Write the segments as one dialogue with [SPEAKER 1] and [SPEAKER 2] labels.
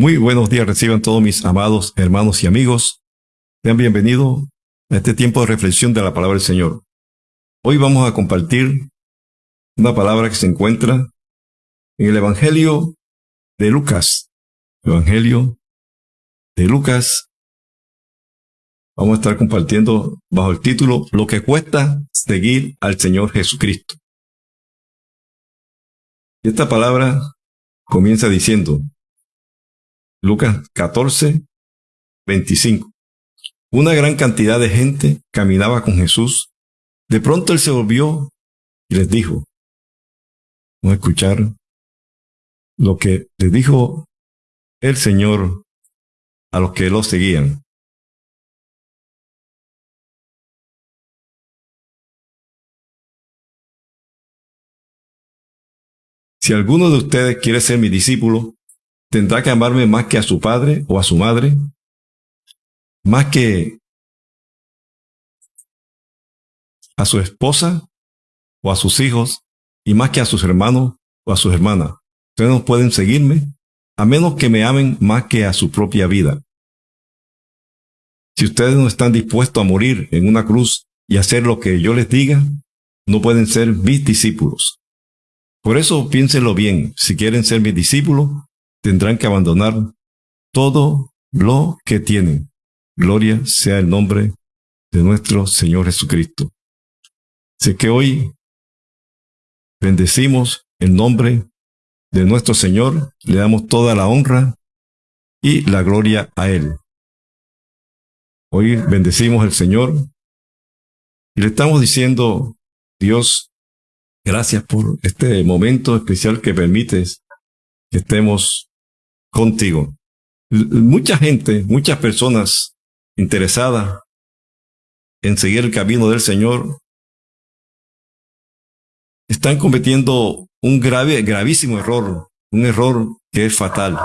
[SPEAKER 1] Muy buenos días, reciban todos mis amados hermanos y amigos. Sean bienvenidos a este tiempo de reflexión de la palabra del Señor. Hoy vamos a compartir una palabra que se encuentra en el Evangelio de Lucas. Evangelio de Lucas. Vamos a estar compartiendo bajo el título Lo que cuesta seguir al Señor Jesucristo. Y esta palabra comienza diciendo, Lucas 14, 25. Una gran cantidad de gente caminaba con Jesús. De pronto él se volvió y les dijo, vamos a escuchar lo que le dijo el Señor a los que lo seguían. Si alguno de ustedes quiere ser mi discípulo, tendrá que amarme más que a su padre o a su madre, más que a su esposa o a sus hijos, y más que a sus hermanos o a sus hermanas. Ustedes no pueden seguirme a menos que me amen más que a su propia vida. Si ustedes no están dispuestos a morir en una cruz y hacer lo que yo les diga, no pueden ser mis discípulos. Por eso piénsenlo bien, si quieren ser mis discípulos, tendrán que abandonar todo lo que tienen. Gloria sea el nombre de nuestro Señor Jesucristo. Sé que hoy bendecimos el nombre de nuestro Señor, le damos toda la honra y la gloria a Él. Hoy bendecimos al Señor y le estamos diciendo, Dios, Gracias por este momento especial que permites que estemos contigo. Mucha gente, muchas personas interesadas en seguir el camino del Señor están cometiendo un grave, gravísimo error, un error que es fatal.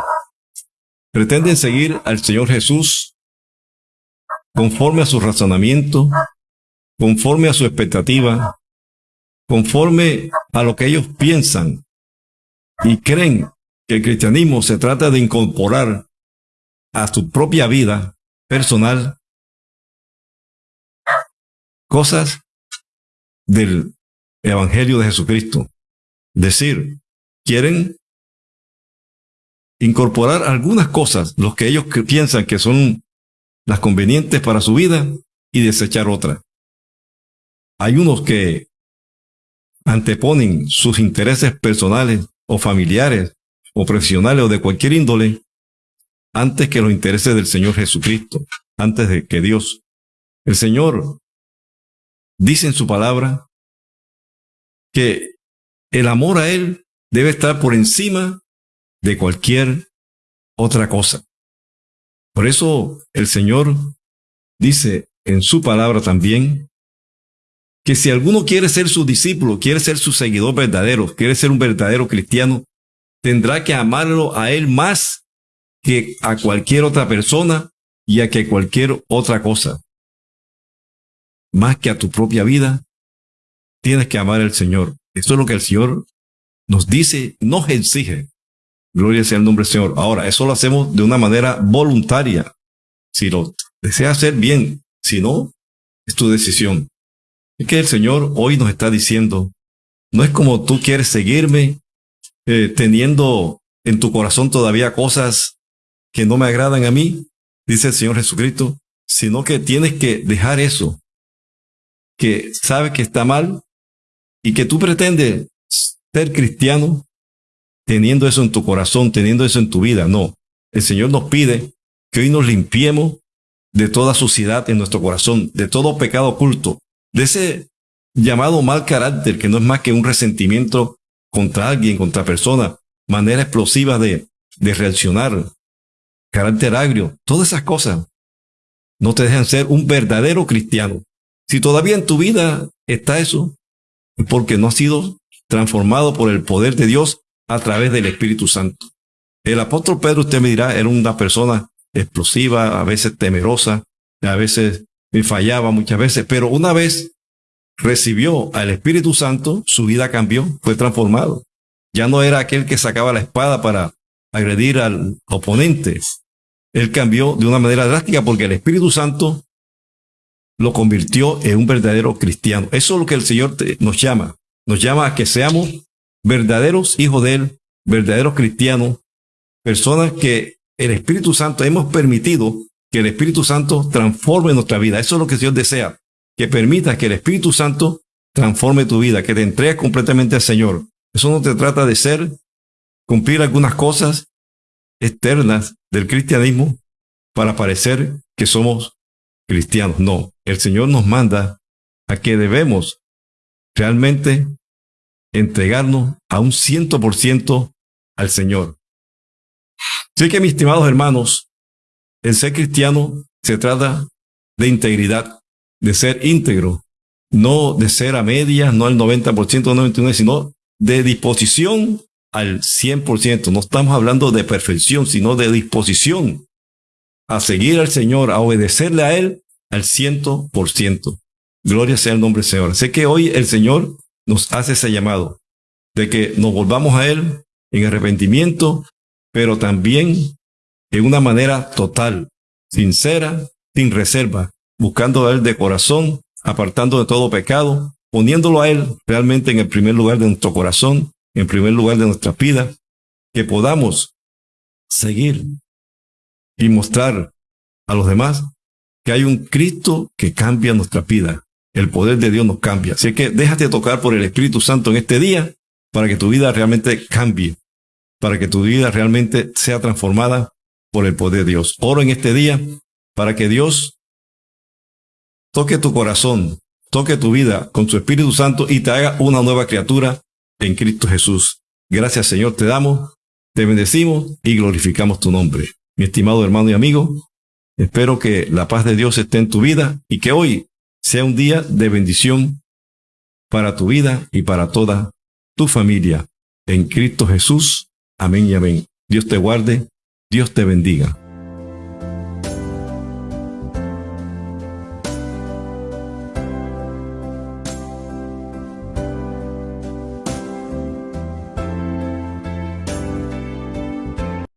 [SPEAKER 1] Pretenden seguir al Señor Jesús conforme a su razonamiento, conforme a su expectativa, conforme a lo que ellos piensan y creen que el cristianismo se trata de incorporar a su propia vida personal cosas del Evangelio de Jesucristo. Decir, quieren incorporar algunas cosas, los que ellos piensan que son las convenientes para su vida, y desechar otras. Hay unos que anteponen sus intereses personales o familiares o profesionales o de cualquier índole antes que los intereses del Señor Jesucristo, antes de que Dios. El Señor dice en su palabra que el amor a Él debe estar por encima de cualquier otra cosa. Por eso el Señor dice en su palabra también que si alguno quiere ser su discípulo, quiere ser su seguidor verdadero, quiere ser un verdadero cristiano, tendrá que amarlo a él más que a cualquier otra persona y a que cualquier otra cosa. Más que a tu propia vida, tienes que amar al Señor. Esto es lo que el Señor nos dice, nos exige. Gloria sea el nombre del Señor. Ahora, eso lo hacemos de una manera voluntaria. Si lo deseas hacer bien, si no, es tu decisión. Es que el Señor hoy nos está diciendo, no es como tú quieres seguirme eh, teniendo en tu corazón todavía cosas que no me agradan a mí, dice el Señor Jesucristo, sino que tienes que dejar eso, que sabe que está mal y que tú pretendes ser cristiano teniendo eso en tu corazón, teniendo eso en tu vida. No, el Señor nos pide que hoy nos limpiemos de toda suciedad en nuestro corazón, de todo pecado oculto, de ese llamado mal carácter, que no es más que un resentimiento contra alguien, contra persona, manera explosiva de, de reaccionar, carácter agrio, todas esas cosas no te dejan ser un verdadero cristiano. Si todavía en tu vida está eso, es porque no has sido transformado por el poder de Dios a través del Espíritu Santo. El apóstol Pedro, usted me dirá, era una persona explosiva, a veces temerosa, a veces me fallaba muchas veces, pero una vez recibió al Espíritu Santo, su vida cambió, fue transformado. Ya no era aquel que sacaba la espada para agredir al oponente. Él cambió de una manera drástica porque el Espíritu Santo lo convirtió en un verdadero cristiano. Eso es lo que el Señor nos llama. Nos llama a que seamos verdaderos hijos de Él, verdaderos cristianos, personas que el Espíritu Santo hemos permitido que el Espíritu Santo transforme nuestra vida. Eso es lo que el Señor desea, que permita que el Espíritu Santo transforme tu vida, que te entregues completamente al Señor. Eso no te trata de ser, cumplir algunas cosas externas del cristianismo para parecer que somos cristianos. No, el Señor nos manda a que debemos realmente entregarnos a un ciento por ciento al Señor. Así que, mis estimados hermanos, el ser cristiano se trata de integridad, de ser íntegro, no de ser a media, no al 90%, 99%, sino de disposición al 100%. No estamos hablando de perfección, sino de disposición a seguir al Señor, a obedecerle a Él al 100%. Gloria sea el nombre del Señor. Sé que hoy el Señor nos hace ese llamado de que nos volvamos a Él en arrepentimiento, pero también en una manera total, sincera, sin reserva, buscando a Él de corazón, apartando de todo pecado, poniéndolo a Él realmente en el primer lugar de nuestro corazón, en primer lugar de nuestra vida, que podamos seguir y mostrar a los demás que hay un Cristo que cambia nuestra vida. El poder de Dios nos cambia. Así que déjate tocar por el Espíritu Santo en este día para que tu vida realmente cambie, para que tu vida realmente sea transformada por el poder de Dios. Oro en este día para que Dios toque tu corazón, toque tu vida con su Espíritu Santo y te haga una nueva criatura en Cristo Jesús. Gracias Señor, te damos, te bendecimos y glorificamos tu nombre. Mi estimado hermano y amigo, espero que la paz de Dios esté en tu vida y que hoy sea un día de bendición para tu vida y para toda tu familia. En Cristo Jesús. Amén y amén. Dios te guarde Dios te bendiga.